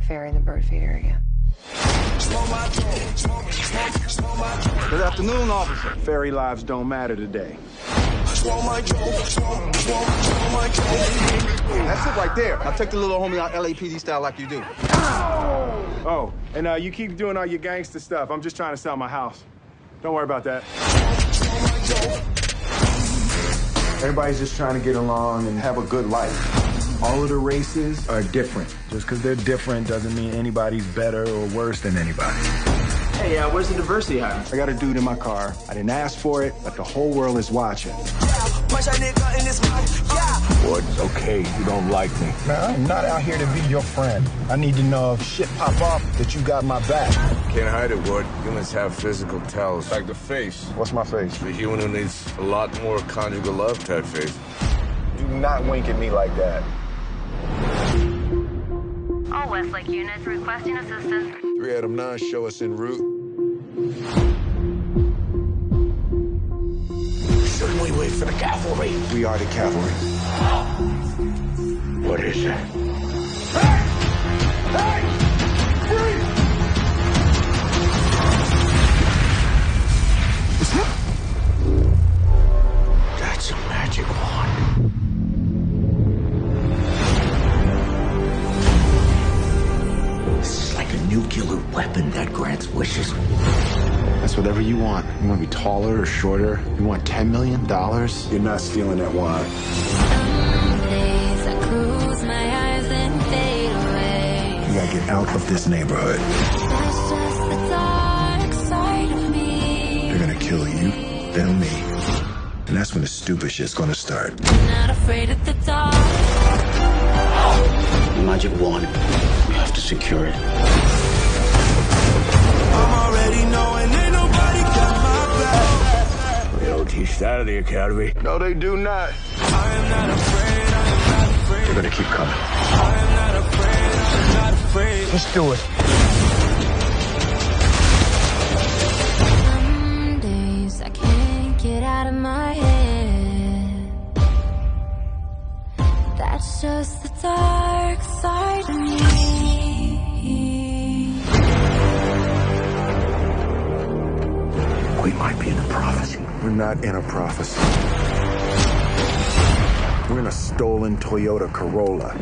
fairy in the bird feeder again. Good afternoon, officer. Fairy lives don't matter today. That's it right there. Now take the little homie out LAPD style like you do. Oh, and uh, you keep doing all your gangster stuff. I'm just trying to sell my house. Don't worry about that. Everybody's just trying to get along and have a good life. All of the races are different. Just because they're different doesn't mean anybody's better or worse than anybody. Hey, uh, where's the diversity hire? I got a dude in my car. I didn't ask for it, but the whole world is watching. Ward, okay, you don't like me. Man, I'm not out here to be your friend. I need to know if shit pop off that you got my back. Can't hide it, Ward. Humans have physical tells. Like the face. What's my face? The human who needs a lot more conjugal love type face. Do not wink at me like that. All Westlake units requesting assistance. 3 Adam 9, show us en route. Shouldn't we wait for the cavalry? We are the cavalry. What is it? Nuclear weapon that grants wishes. That's whatever you want. You want to be taller or shorter? You want $10 million? You're not stealing that wine. days I close my eyes and fade away. You gotta get out of this neighborhood. That's just the dark side of me. They're gonna kill you, then me. And that's when the stupid shit's gonna start. Not afraid of the. Magic wand. We have to secure it. They don't teach that at the academy. No, they do not. They're gonna keep coming. Let's do it. Some days I can't get out of my head. That's just the We might be in a prophecy. We're not in a prophecy. We're in a stolen Toyota Corolla.